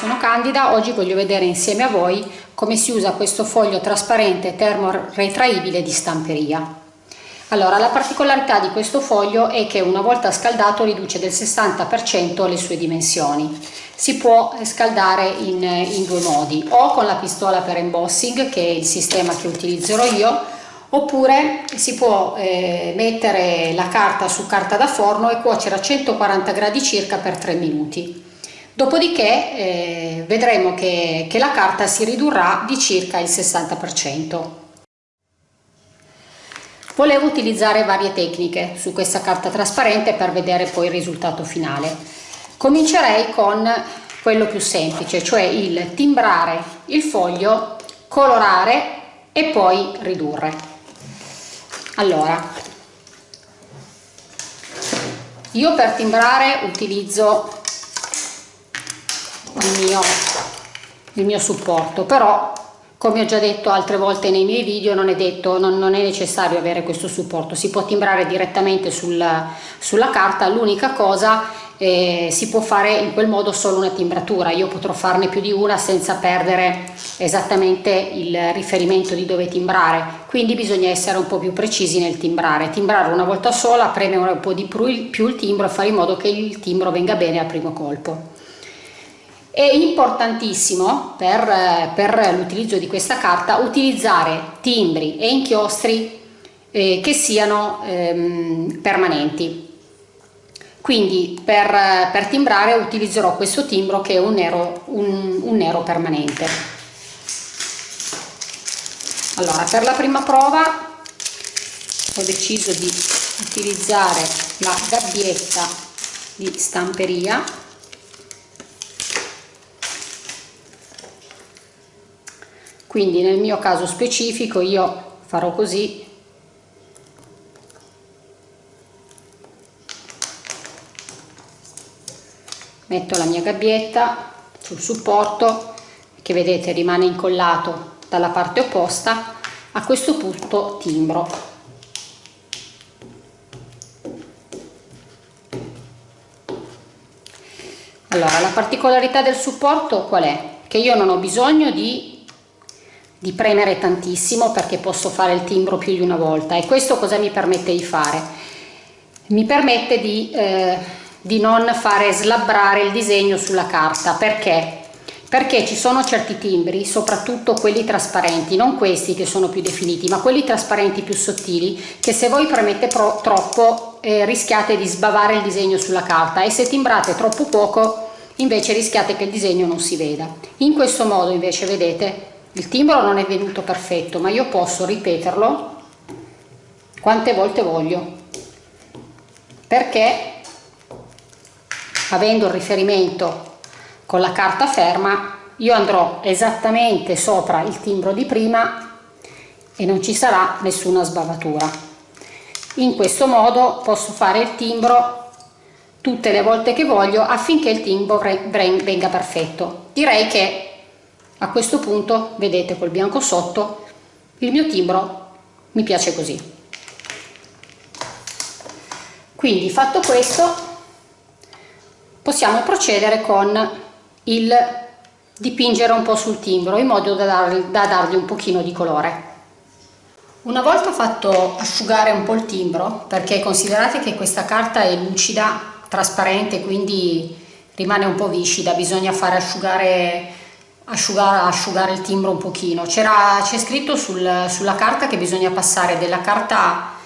sono Candida, oggi voglio vedere insieme a voi come si usa questo foglio trasparente termoretraibile di stamperia. Allora, la particolarità di questo foglio è che una volta scaldato riduce del 60% le sue dimensioni. Si può scaldare in, in due modi, o con la pistola per embossing, che è il sistema che utilizzerò io, oppure si può eh, mettere la carta su carta da forno e cuocere a 140 gradi circa per 3 minuti. Dopodiché eh, vedremo che, che la carta si ridurrà di circa il 60%. Volevo utilizzare varie tecniche su questa carta trasparente per vedere poi il risultato finale. Comincerei con quello più semplice, cioè il timbrare il foglio, colorare e poi ridurre. Allora, io per timbrare utilizzo il mio, il mio supporto. Però come ho già detto altre volte nei miei video non è detto non, non è necessario avere questo supporto. Si può timbrare direttamente sul, sulla carta. L'unica cosa eh, si può fare in quel modo solo una timbratura. Io potrò farne più di una senza perdere esattamente il riferimento di dove timbrare. Quindi bisogna essere un po più precisi nel timbrare. Timbrare una volta sola premere un po' di più il timbro e fare in modo che il timbro venga bene al primo colpo è importantissimo per, per l'utilizzo di questa carta utilizzare timbri e inchiostri eh, che siano ehm, permanenti. Quindi per, per, timbrare utilizzerò questo timbro che è un nero, un, un nero permanente. Allora, per la prima prova ho deciso di utilizzare la gabbietta di stamperia quindi nel mio caso specifico io farò così. Metto la mia gabbietta sul supporto che vedete rimane incollato dalla parte opposta a questo punto timbro. Allora la particolarità del supporto qual è? Che io non ho bisogno di di premere tantissimo perché posso fare il timbro più di una volta e questo cosa mi permette di fare? Mi permette di, eh, di non fare slabbrare il disegno sulla carta perché? Perché ci sono certi timbri, soprattutto quelli trasparenti, non questi che sono più definiti, ma quelli trasparenti più sottili, che se voi premete troppo eh, rischiate di sbavare il disegno sulla carta e se timbrate troppo poco invece rischiate che il disegno non si veda. In questo modo invece vedete il timbro non è venuto perfetto ma io posso ripeterlo quante volte voglio. Perché avendo il riferimento con la carta ferma io andrò esattamente sopra il timbro di prima e non ci sarà nessuna sbavatura. In questo modo posso fare il timbro tutte le volte che voglio affinché il timbro venga perfetto. Direi che a questo punto vedete col bianco sotto il mio timbro mi piace così. Quindi fatto questo possiamo procedere con il dipingere un po' sul timbro in modo da, dargli, da dargli un pochino di colore. Una volta fatto asciugare un po' il timbro perché considerate che questa carta è lucida trasparente quindi rimane un po' viscida bisogna fare asciugare asciugare, asciugare il timbro un pochino. C'è scritto sul, sulla carta che bisogna passare della carta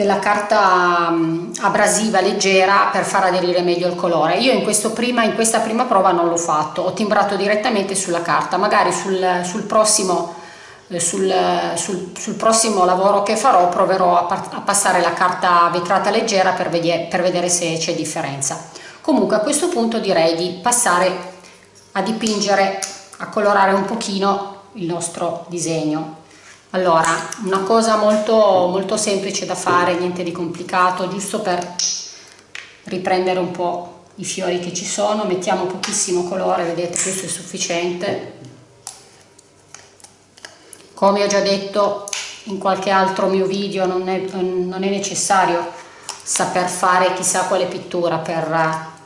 della carta abrasiva leggera per far aderire meglio il colore. Io in, prima, in questa prima prova non l'ho fatto. Ho timbrato direttamente sulla carta. Magari sul, sul prossimo eh, sul, sul, sul, prossimo lavoro che farò proverò a, a passare la carta vetrata leggera per, vedere, per vedere se c'è differenza. Comunque a questo punto direi di passare a dipingere a colorare un pochino il nostro disegno. Allora una cosa molto molto semplice da fare niente di complicato giusto per riprendere un po i fiori che ci sono. Mettiamo pochissimo colore vedete questo è sufficiente. Come ho già detto in qualche altro mio video non è, non è necessario saper fare chissà quale pittura per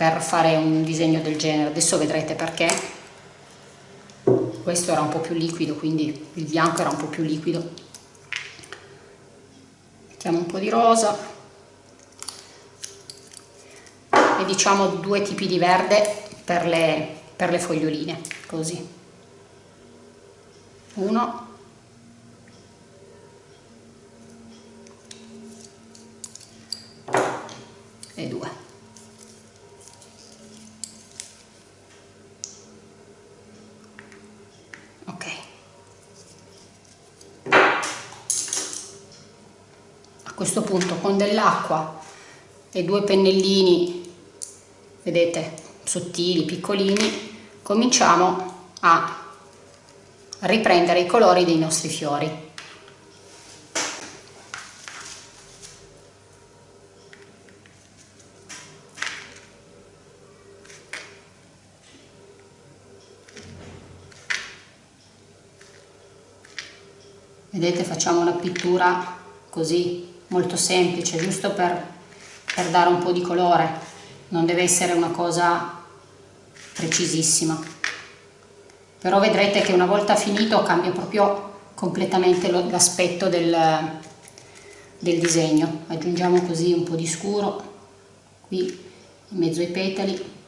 per fare un disegno del genere. Adesso vedrete perché. Questo era un po' più liquido quindi il bianco era un po' più liquido. Mettiamo un po' di rosa. E diciamo due tipi di verde per le, per le foglioline così. Uno e due ok a questo punto con dell'acqua e due pennellini vedete sottili piccolini cominciamo a riprendere i colori dei nostri fiori. Vedete facciamo una pittura così molto semplice giusto per, per dare un po' di colore. Non deve essere una cosa precisissima. Però vedrete che una volta finito cambia proprio completamente l'aspetto del, del disegno. Aggiungiamo così un po' di scuro qui in mezzo ai petali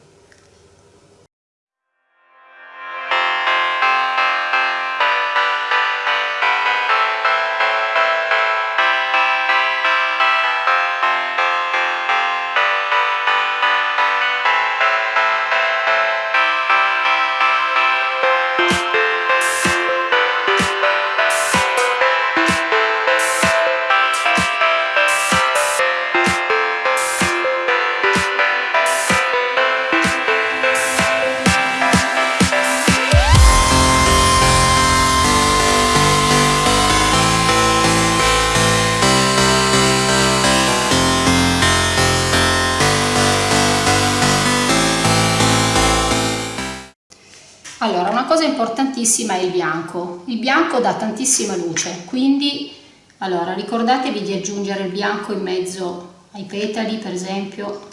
importantissima è il bianco. Il bianco dà tantissima luce, quindi allora, ricordatevi di aggiungere il bianco in mezzo ai petali, per esempio,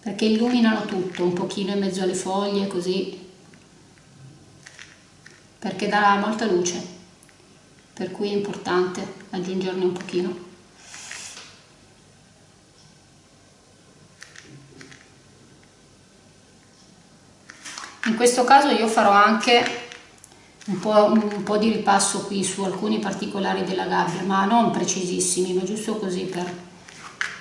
perché illuminano tutto, un pochino in mezzo alle foglie, così, perché dà molta luce, per cui è importante aggiungerne un pochino. in questo caso io farò anche un po', un po', di ripasso qui su alcuni particolari della gabbia ma non precisissimi ma giusto così per,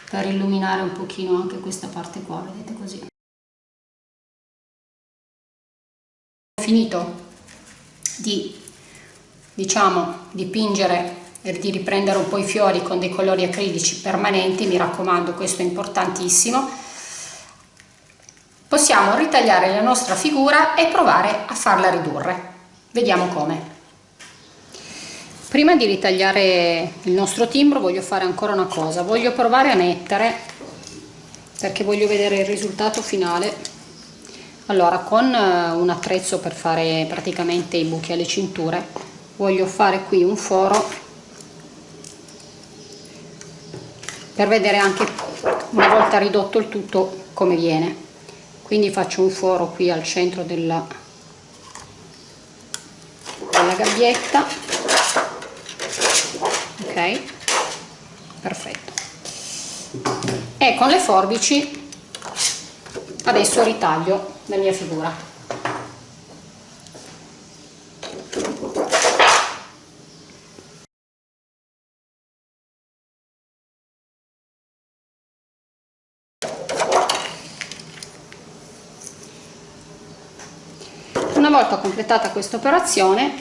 per illuminare un pochino anche questa parte qua vedete così ho finito di diciamo dipingere e di riprendere un po' i fiori con dei colori acrilici permanenti mi raccomando questo è importantissimo possiamo ritagliare la nostra figura e provare a farla ridurre. Vediamo come. Prima di ritagliare il nostro timbro voglio fare ancora una cosa, voglio provare a mettere, perché voglio vedere il risultato finale. Allora, con eh, un attrezzo per fare praticamente i buchi alle cinture, voglio fare qui un foro per vedere anche una volta ridotto il tutto come viene quindi faccio un foro qui al centro della, della gabbietta. Ok. Perfetto. E con le forbici adesso ritaglio la mia figura. Una volta completata questa operazione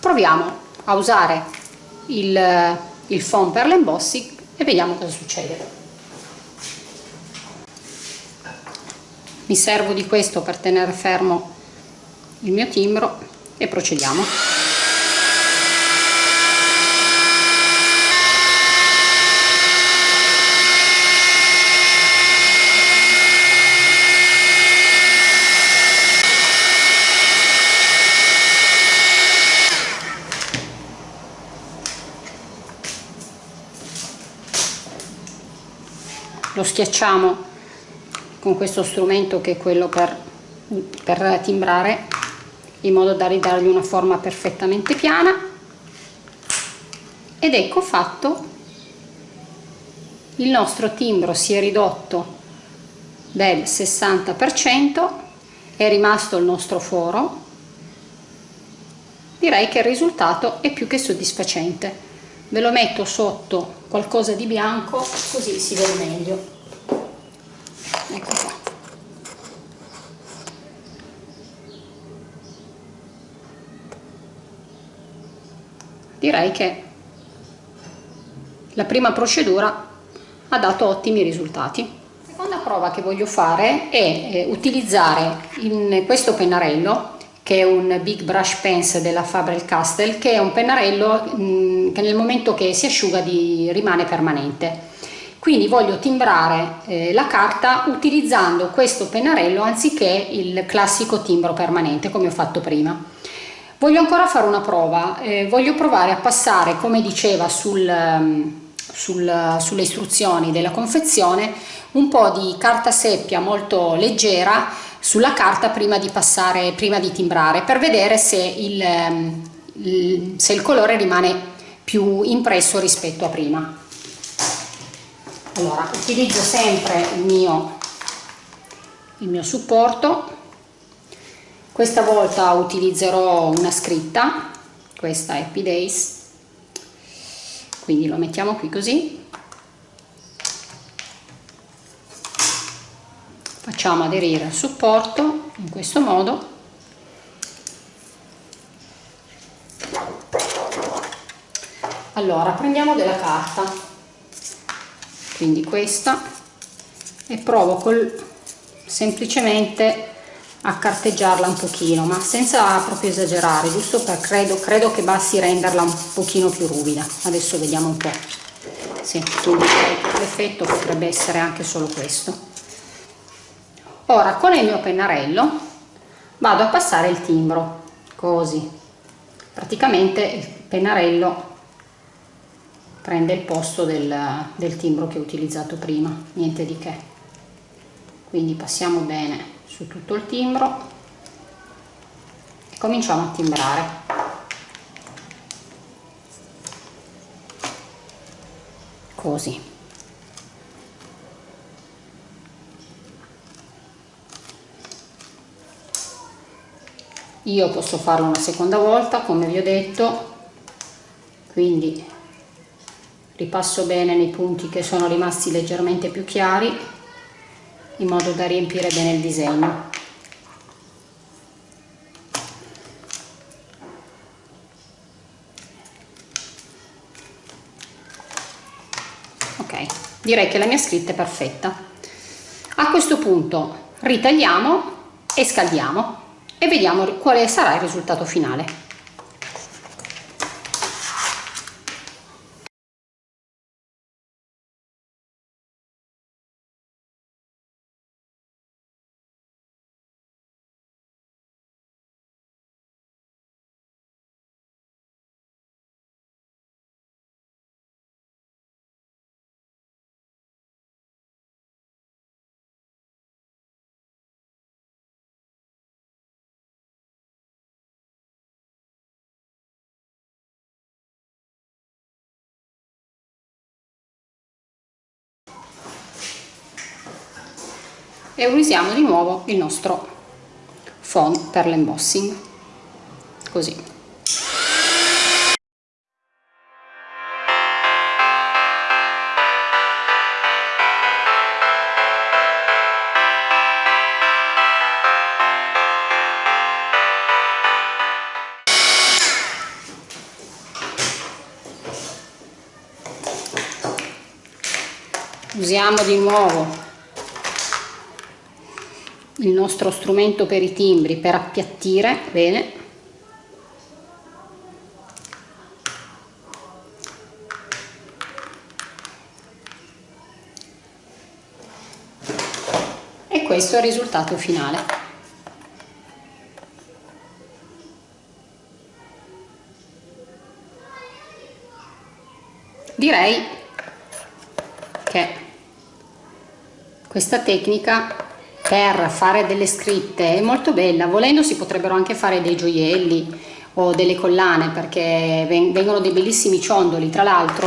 proviamo a usare il, il foam per l'embossing e vediamo cosa succede. Mi servo di questo per tenere fermo il mio timbro e procediamo lo schiacciamo con questo strumento che è quello per, per timbrare in modo da ridargli una forma perfettamente piana. Ed ecco fatto. Il nostro timbro si è ridotto del 60% è rimasto il nostro foro. Direi che il risultato è più che soddisfacente ve lo metto sotto qualcosa di bianco così si vede meglio. Ecco qua. Direi che la prima procedura ha dato ottimi risultati. La seconda prova che voglio fare è eh, utilizzare in questo pennarello che è un Big Brush Pens della Faber-Castell, che è un pennarello mh, mm, che nel momento che si asciuga di, rimane permanente. Quindi voglio timbrare eh, la carta utilizzando questo pennarello anziché il classico timbro permanente come ho fatto prima. Voglio ancora fare una prova, eh, voglio provare a passare come diceva sul, um, sul, sulle istruzioni della confezione un po' di carta seppia molto leggera sulla carta prima di passare, prima di timbrare per vedere se il, ehm, il, se il colore rimane più impresso rispetto a prima. Allora, utilizzo sempre il mio, il mio supporto, questa volta utilizzerò una scritta, questa è Happy Days, quindi lo mettiamo qui così facciamo aderire al supporto in questo modo. Allora prendiamo della carta. Quindi questa. E provo col semplicemente a carteggiarla un pochino ma senza proprio esagerare giusto per credo, credo che basti renderla un pochino più ruvida. Adesso vediamo un po' sì, l'effetto potrebbe essere anche solo questo ora con il mio pennarello vado a passare il timbro così. Praticamente il pennarello prende il posto del, del timbro che ho utilizzato prima niente di che. Quindi passiamo bene su tutto il timbro e cominciamo a timbrare. Così io posso farlo una seconda volta come vi ho detto. Quindi ripasso bene nei punti che sono rimasti leggermente più chiari in modo da riempire bene il disegno. Ok direi che la mia scritta è perfetta. A questo punto ritagliamo e scaldiamo e vediamo quale sarà il risultato finale. E usiamo di nuovo il nostro font per l'embossing. Così. Usiamo di nuovo il nostro strumento per i timbri per appiattire bene. E questo è il risultato finale. Direi che questa tecnica per fare delle scritte è molto bella volendo si potrebbero anche fare dei gioielli o delle collane perché vengono dei bellissimi ciondoli. Tra l'altro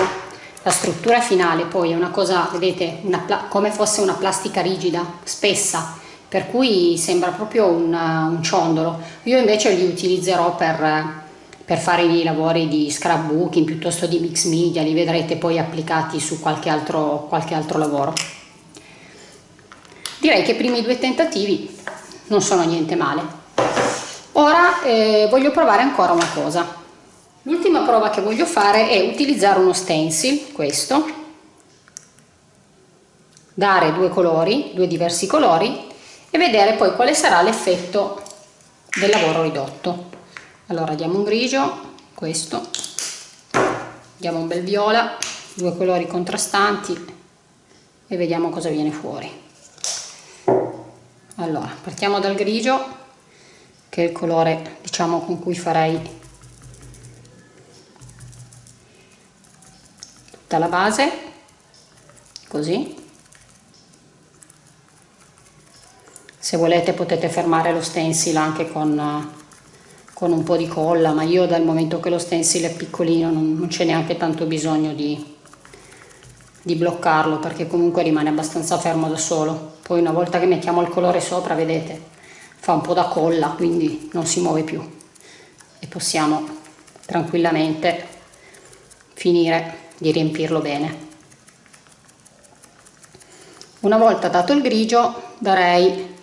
la struttura finale poi è una cosa vedete una, come fosse una plastica rigida spessa per cui sembra proprio un, un ciondolo. Io invece li utilizzerò per per fare i lavori di scrapbooking piuttosto di mix media li vedrete poi applicati su qualche altro, qualche altro lavoro direi che i primi due tentativi non sono niente male. Ora eh, voglio provare ancora una cosa. L'ultima prova che voglio fare è utilizzare uno stencil questo. Dare due colori due diversi colori e vedere poi quale sarà l'effetto del lavoro ridotto. Allora diamo un grigio questo. Diamo un bel viola due colori contrastanti e vediamo cosa viene fuori allora partiamo dal grigio che è il colore diciamo con cui farei tutta la base così. Se volete potete fermare lo stencil anche con con un po' di colla ma io dal momento che lo stencil è piccolino non, non c'è neanche tanto bisogno di, di bloccarlo perché comunque rimane abbastanza fermo da solo. Poi una volta che mettiamo il colore sopra vedete fa un po' da colla quindi non si muove più. E possiamo tranquillamente finire di riempirlo bene. Una volta dato il grigio darei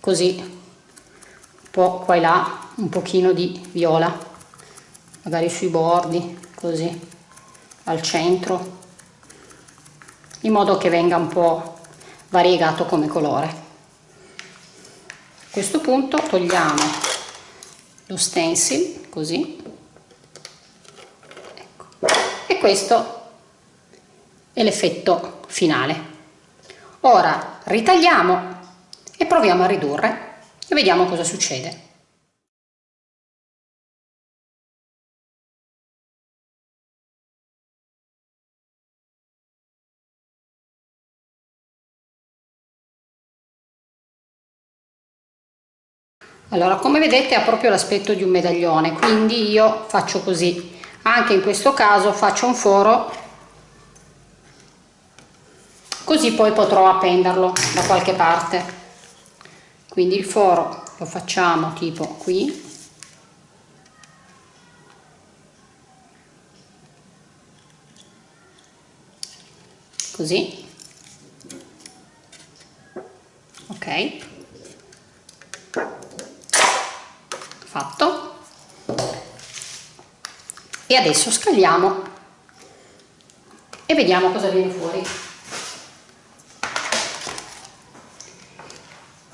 così un po' qua e là un pochino di viola. Magari sui bordi così al centro in modo che venga un po' variegato come colore. A questo punto togliamo lo stencil così. Ecco. e questo è l'effetto finale. Ora ritagliamo e proviamo a ridurre e vediamo cosa succede allora come vedete ha proprio l'aspetto di un medaglione quindi io faccio così. Anche in questo caso faccio un foro così poi potrò appenderlo da qualche parte. Quindi il foro lo facciamo tipo qui. Così. Ok fatto. E adesso scagliamo e vediamo cosa viene fuori.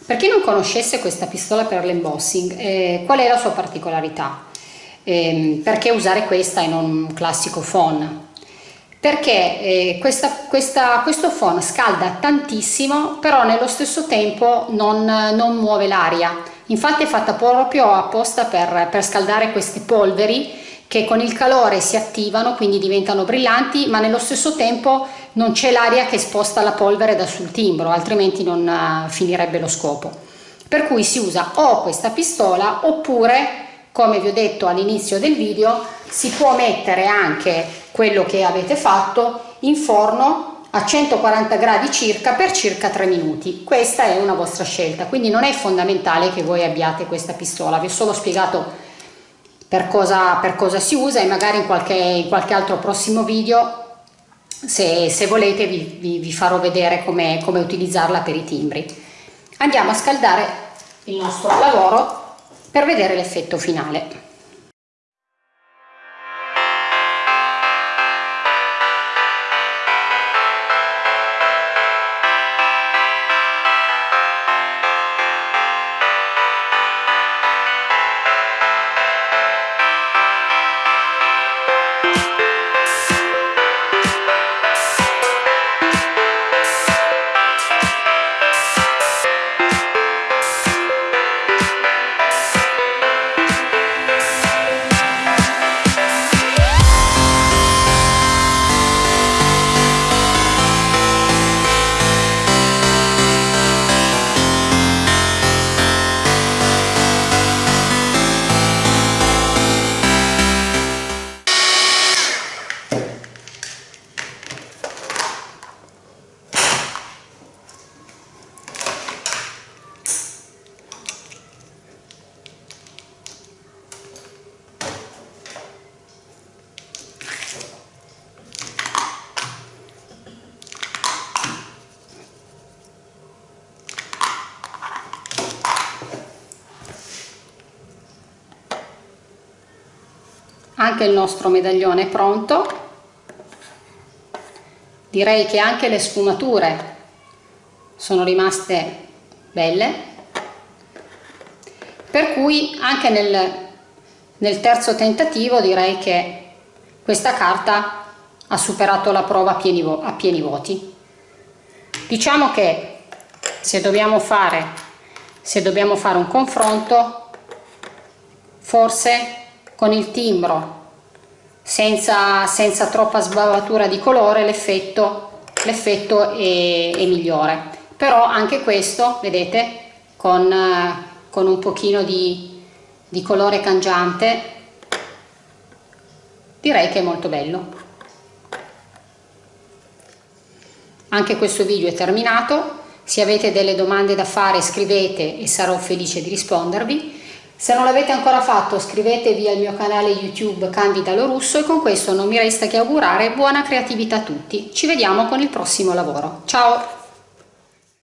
Per chi non conoscesse questa pistola per l'embossing eh, qual è la sua particolarità? Eh, perché usare questa e non un classico phon perché eh, questa, questa, questo phon scalda tantissimo però nello stesso tempo non, non muove l'aria infatti è fatta proprio apposta per, per scaldare queste polveri che con il calore si attivano quindi diventano brillanti ma nello stesso tempo non c'è l'aria che sposta la polvere da sul timbro altrimenti non uh, finirebbe lo scopo. Per cui si usa o questa pistola oppure come vi ho detto all'inizio del video si può mettere anche quello che avete fatto in forno a 140 gradi circa per circa 3 minuti. Questa è una vostra scelta quindi non è fondamentale che voi abbiate questa pistola. Vi ho solo spiegato per cosa, per cosa si usa e magari in qualche, in qualche altro prossimo video se, se volete vi, vi, vi, farò vedere come, come utilizzarla per i timbri. Andiamo a scaldare il nostro lavoro per vedere l'effetto finale anche il nostro medaglione è pronto. Direi che anche le sfumature sono rimaste belle. Per cui anche nel, nel terzo tentativo direi che questa carta ha superato la prova a pieni, a pieni voti. Diciamo che se dobbiamo fare se dobbiamo fare un confronto forse con il timbro senza, senza troppa sbavatura di colore l'effetto è, è, migliore. Però anche questo vedete con, con un pochino di, di colore cangiante direi che è molto bello. Anche questo video è terminato. Se avete delle domande da fare scrivete e sarò felice di rispondervi se non l'avete ancora fatto iscrivetevi al mio canale YouTube Candida Lorusso e con questo non mi resta che augurare buona creatività a tutti. Ci vediamo con il prossimo lavoro. Ciao!